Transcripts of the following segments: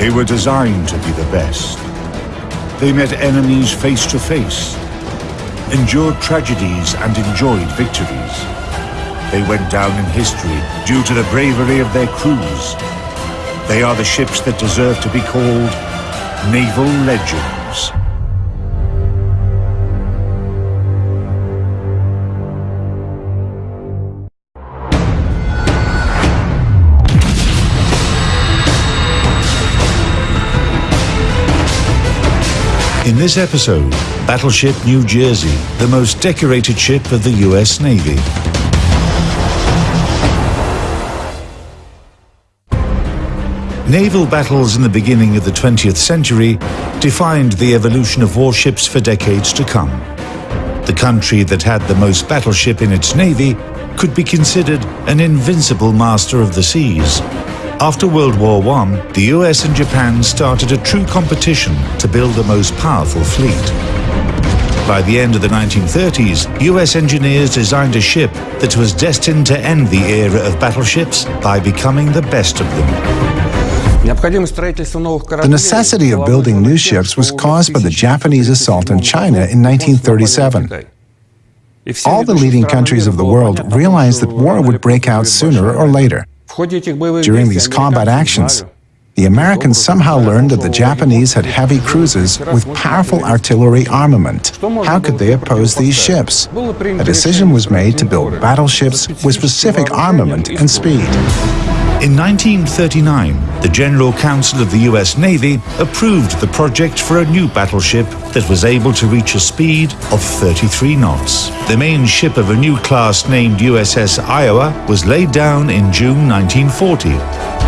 They were designed to be the best. They met enemies face to face, endured tragedies and enjoyed victories. They went down in history due to the bravery of their crews. They are the ships that deserve to be called naval legends. In this episode, Battleship New Jersey, the most decorated ship of the US Navy. Naval battles in the beginning of the 20th century defined the evolution of warships for decades to come. The country that had the most battleship in its navy could be considered an invincible master of the seas. After World War I, the US and Japan started a true competition to build the most powerful fleet. By the end of the 1930s, US engineers designed a ship that was destined to end the era of battleships by becoming the best of them. The necessity of building new ships was caused by the Japanese assault on China in 1937. All the leading countries of the world realized that war would break out sooner or later. During these combat actions, the Americans somehow learned that the Japanese had heavy cruisers with powerful artillery armament. How could they oppose these ships? A decision was made to build battleships with specific armament and speed. In 1939, the General Council of the US Navy approved the project for a new battleship that was able to reach a speed of 33 knots. The main ship of a new class named USS Iowa was laid down in June 1940 a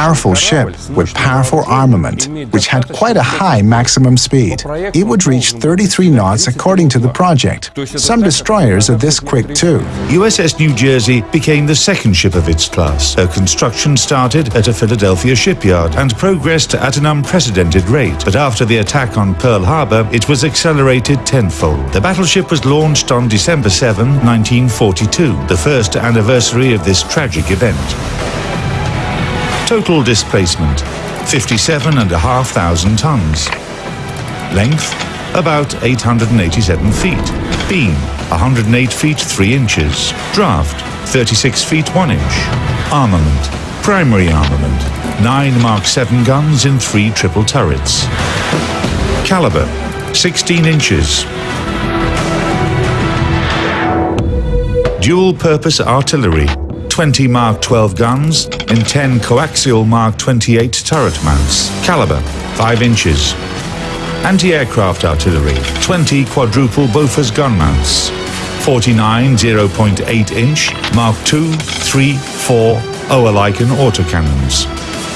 powerful ship with powerful armament, which had quite a high maximum speed. It would reach 33 knots according to the project. Some destroyers are this quick too. USS New Jersey became the second ship of its class. Her construction started at a Philadelphia shipyard and progressed at an unprecedented rate. But after the attack on Pearl Harbor, it was accelerated tenfold. The battleship was launched on December 7, 1942, the first anniversary of this tragic event. Total displacement, 57,500 tons. Length, about 887 feet. Beam, 108 feet 3 inches. Draft, 36 feet 1 inch. Armament, primary armament, 9 Mark 7 guns in 3 triple turrets. Caliber, 16 inches. Dual-purpose artillery, 20 Mark 12 guns in 10 coaxial Mark 28 turret mounts. Caliber 5 inches. Anti-aircraft artillery 20 quadruple Bofors gun mounts. 49 0.8 inch Mark 2, 3, 4 Oerlikon autocannons.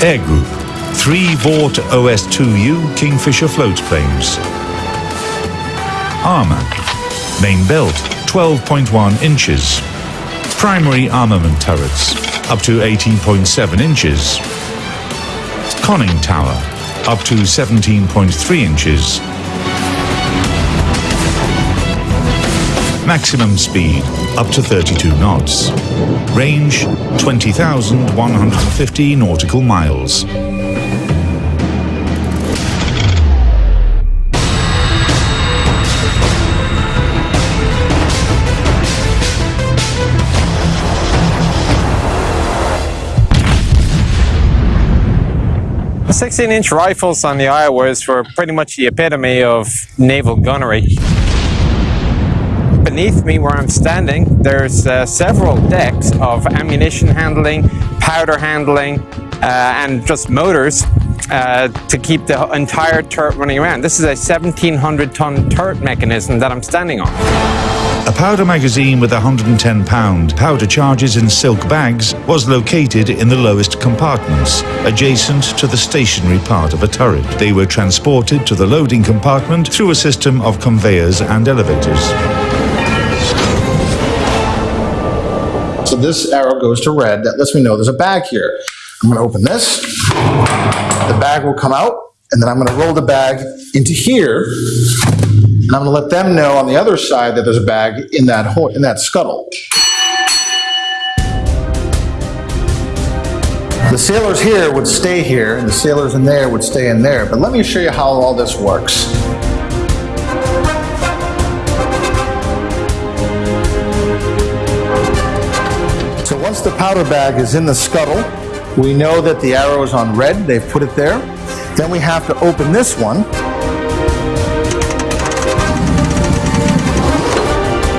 Air Group 3 Vought OS-2U Kingfisher float planes. Armor Main belt 12.1 inches primary armament turrets, up to 18.7 inches. Conning tower, up to 17.3 inches. Maximum speed, up to 32 knots. Range, 20,150 nautical miles. The 16-inch rifles on the Iowas were pretty much the epitome of naval gunnery. Beneath me where I'm standing, there's uh, several decks of ammunition handling, powder handling, uh, and just motors uh, to keep the entire turret running around. This is a 1700 ton turret mechanism that I'm standing on. A powder magazine with 110 pound powder charges in silk bags was located in the lowest compartments, adjacent to the stationary part of a turret. They were transported to the loading compartment through a system of conveyors and elevators. So this arrow goes to red. That lets me know there's a bag here. I'm going to open this. The bag will come out, and then I'm going to roll the bag into here, and I'm going to let them know on the other side that there's a bag in that hole, in that scuttle. The sailors here would stay here, and the sailors in there would stay in there. But let me show you how all this works. So once the powder bag is in the scuttle, we know that the arrow is on red. They've put it there. Then we have to open this one.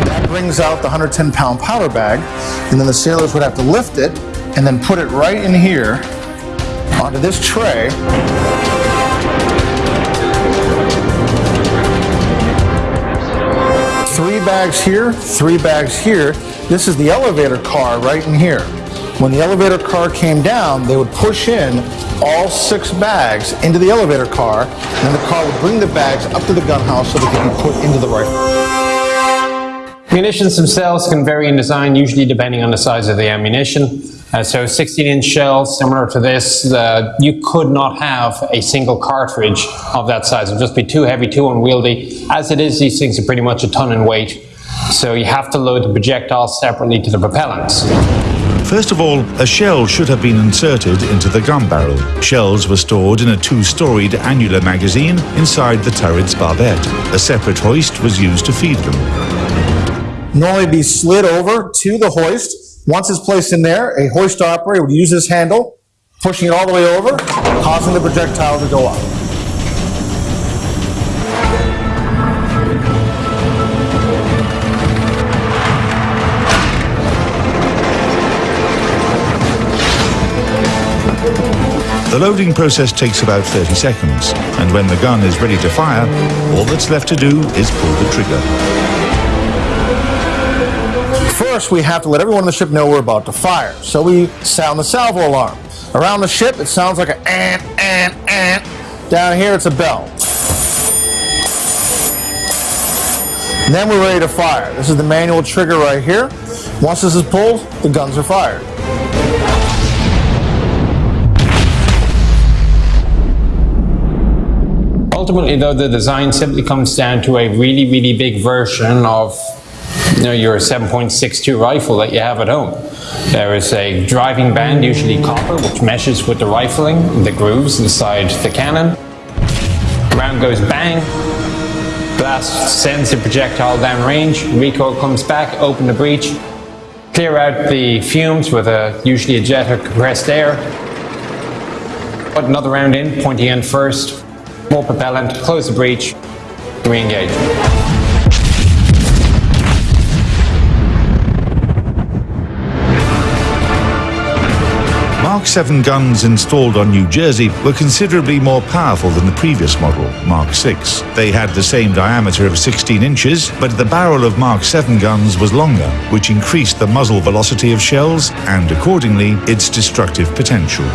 That brings out the 110 pound powder bag. And then the sailors would have to lift it and then put it right in here onto this tray. Three bags here, three bags here. This is the elevator car right in here. When the elevator car came down, they would push in all six bags into the elevator car, and the car would bring the bags up to the gun house so they could be put into the rifle. Munitions themselves can vary in design, usually depending on the size of the ammunition. Uh, so 16 inch shells, similar to this, uh, you could not have a single cartridge of that size. It would just be too heavy, too unwieldy. As it is, these things are pretty much a ton in weight. So you have to load the projectiles separately to the propellants. First of all, a shell should have been inserted into the gun barrel. Shells were stored in a two-storied annular magazine inside the turret's barbette. A separate hoist was used to feed them. Normally be slid over to the hoist. Once it's placed in there, a hoist operator would use this handle, pushing it all the way over, causing the projectile to go up. The loading process takes about 30 seconds, and when the gun is ready to fire, all that's left to do is pull the trigger. First, we have to let everyone on the ship know we're about to fire, so we sound the salvo alarm. Around the ship, it sounds like an ant, ant, ant. Down here, it's a bell. And then we're ready to fire. This is the manual trigger right here. Once this is pulled, the guns are fired. Ultimately, though, the design simply comes down to a really, really big version of you know, your 7.62 rifle that you have at home. There is a driving band, usually copper, which meshes with the rifling, the grooves inside the cannon. Round goes bang, blast sends the projectile down range, recoil comes back, open the breech, clear out the fumes with a usually a jet of compressed air, put another round in, pointy end first, more propellant, close the breech, re-engage. Mark 7 guns installed on New Jersey were considerably more powerful than the previous model, Mark 6. They had the same diameter of 16 inches, but the barrel of Mark 7 guns was longer, which increased the muzzle velocity of shells and, accordingly, its destructive potential.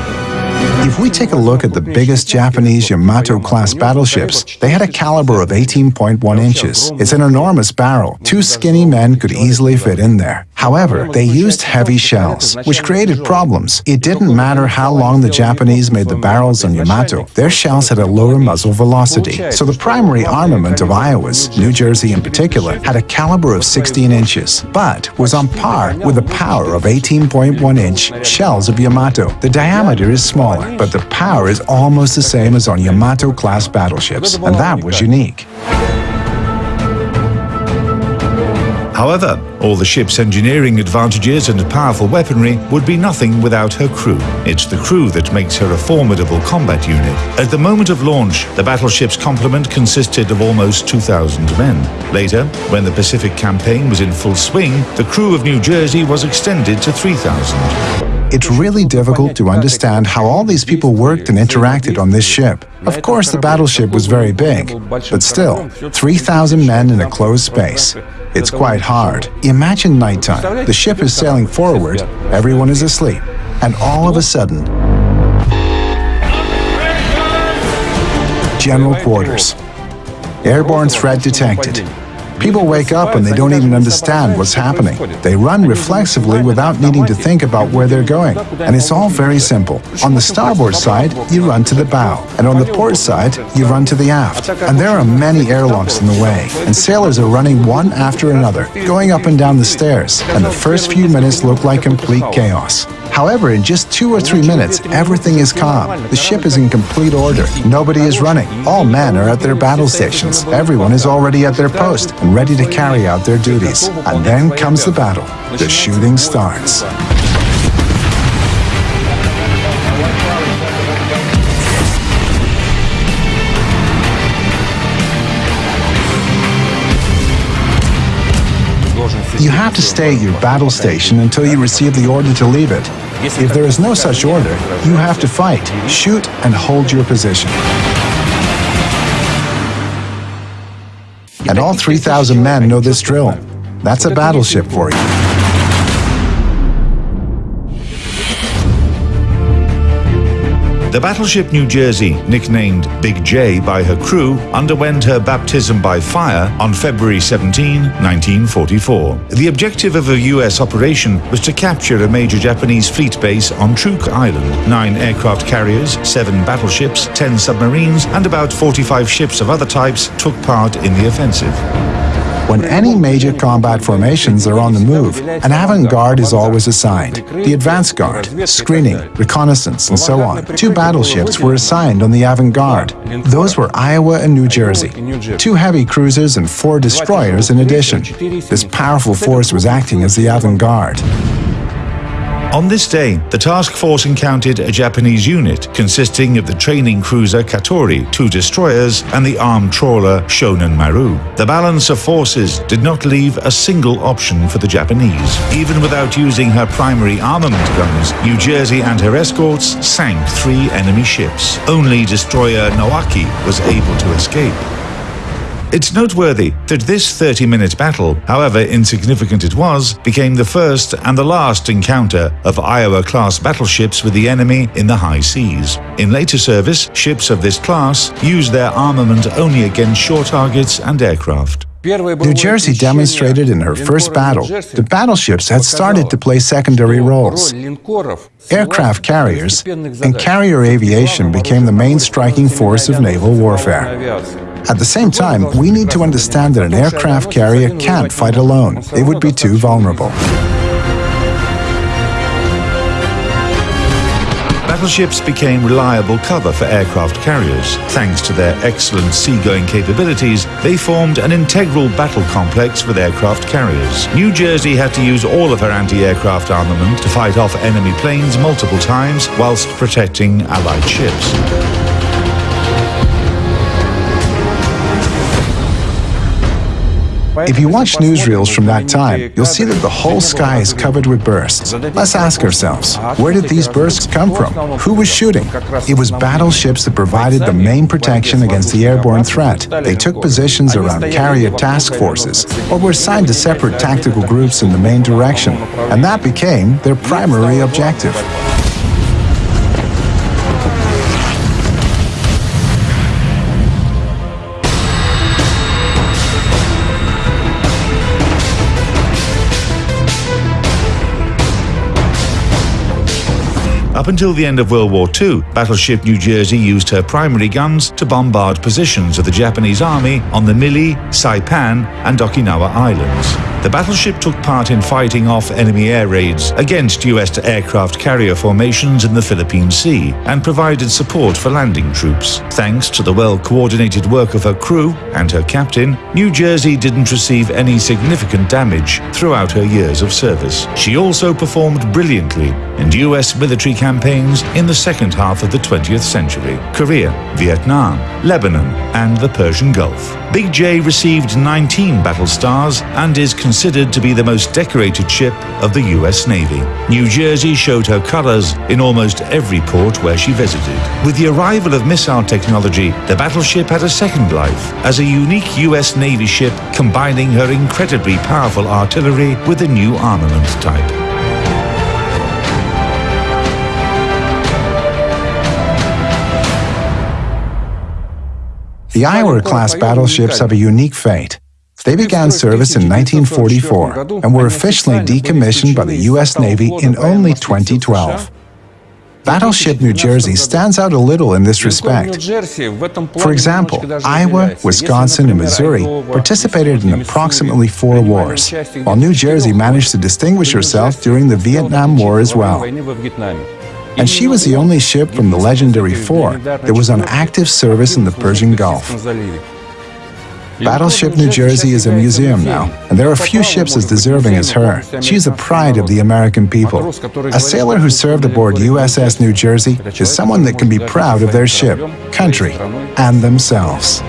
If we take a look at the biggest Japanese Yamato-class battleships, they had a caliber of 18.1 inches. It's an enormous barrel. Two skinny men could easily fit in there. However, they used heavy shells, which created problems. It didn't matter how long the Japanese made the barrels on Yamato, their shells had a lower muzzle velocity. So the primary armament of Iowas, New Jersey in particular, had a caliber of 16 inches, but was on par with the power of 18.1 inch shells of Yamato. The diameter is smaller, but the power is almost the same as on Yamato-class battleships, and that was unique. However, all the ship's engineering advantages and powerful weaponry would be nothing without her crew. It's the crew that makes her a formidable combat unit. At the moment of launch, the battleship's complement consisted of almost 2,000 men. Later, when the Pacific campaign was in full swing, the crew of New Jersey was extended to 3,000. It's really difficult to understand how all these people worked and interacted on this ship. Of course, the battleship was very big, but still, 3,000 men in a closed space. It's quite hard. Imagine nighttime. The ship is sailing forward, everyone is asleep, and all of a sudden, General Quarters. Airborne threat detected. People wake up and they don't even understand what's happening. They run reflexively without needing to think about where they're going. And it's all very simple. On the starboard side, you run to the bow. And on the port side, you run to the aft. And there are many airlocks in the way. And sailors are running one after another, going up and down the stairs. And the first few minutes look like complete chaos. However, in just two or three minutes, everything is calm. The ship is in complete order. Nobody is running. All men are at their battle stations. Everyone is already at their post and ready to carry out their duties. And then comes the battle. The shooting starts. You have to stay at your battle station until you receive the order to leave it. If there is no such order, you have to fight, shoot, and hold your position. And all 3,000 men know this drill. That's a battleship for you. The battleship New Jersey, nicknamed Big J by her crew, underwent her baptism by fire on February 17, 1944. The objective of a U.S. operation was to capture a major Japanese fleet base on Truk Island. Nine aircraft carriers, seven battleships, ten submarines, and about 45 ships of other types took part in the offensive. When any major combat formations are on the move, an avant-garde is always assigned. The advance guard, screening, reconnaissance, and so on. Two battleships were assigned on the avant-garde. Those were Iowa and New Jersey. Two heavy cruisers and four destroyers in addition. This powerful force was acting as the avant-garde. On this day, the task force encountered a Japanese unit consisting of the training cruiser Katori, two destroyers, and the armed trawler Shonan Maru. The balance of forces did not leave a single option for the Japanese. Even without using her primary armament guns, New Jersey and her escorts sank three enemy ships. Only destroyer Nowaki was able to escape. It's noteworthy that this 30-minute battle, however insignificant it was, became the first and the last encounter of Iowa-class battleships with the enemy in the high seas. In later service, ships of this class used their armament only against shore targets and aircraft. New Jersey demonstrated in her first battle that battleships had started to play secondary roles. Aircraft carriers and carrier aviation became the main striking force of naval warfare. At the same time, we need to understand that an aircraft carrier can't fight alone. It would be too vulnerable. Battleships became reliable cover for aircraft carriers. Thanks to their excellent seagoing capabilities, they formed an integral battle complex with aircraft carriers. New Jersey had to use all of her anti-aircraft armament to fight off enemy planes multiple times whilst protecting Allied ships. If you watch newsreels from that time, you'll see that the whole sky is covered with bursts. Let's ask ourselves, where did these bursts come from? Who was shooting? It was battleships that provided the main protection against the airborne threat. They took positions around carrier task forces, or were assigned to separate tactical groups in the main direction, and that became their primary objective. Up until the end of World War II, battleship New Jersey used her primary guns to bombard positions of the Japanese army on the Mili, Saipan and Okinawa Islands. The battleship took part in fighting off enemy air raids against US aircraft carrier formations in the Philippine Sea and provided support for landing troops. Thanks to the well-coordinated work of her crew and her captain, New Jersey didn't receive any significant damage throughout her years of service. She also performed brilliantly in US military in the second half of the 20th century, Korea, Vietnam, Lebanon and the Persian Gulf. Big J received 19 battle stars and is considered to be the most decorated ship of the US Navy. New Jersey showed her colors in almost every port where she visited. With the arrival of missile technology, the battleship had a second life as a unique US Navy ship combining her incredibly powerful artillery with a new armament type. The Iowa-class battleships have a unique fate. They began service in 1944 and were officially decommissioned by the U.S. Navy in only 2012. Battleship New Jersey stands out a little in this respect. For example, Iowa, Wisconsin, and Missouri participated in approximately four wars, while New Jersey managed to distinguish herself during the Vietnam War as well. And she was the only ship from the legendary four that was on active service in the Persian Gulf. Battleship New Jersey is a museum now, and there are few ships as deserving as her. She is a pride of the American people. A sailor who served aboard USS New Jersey is someone that can be proud of their ship, country, and themselves.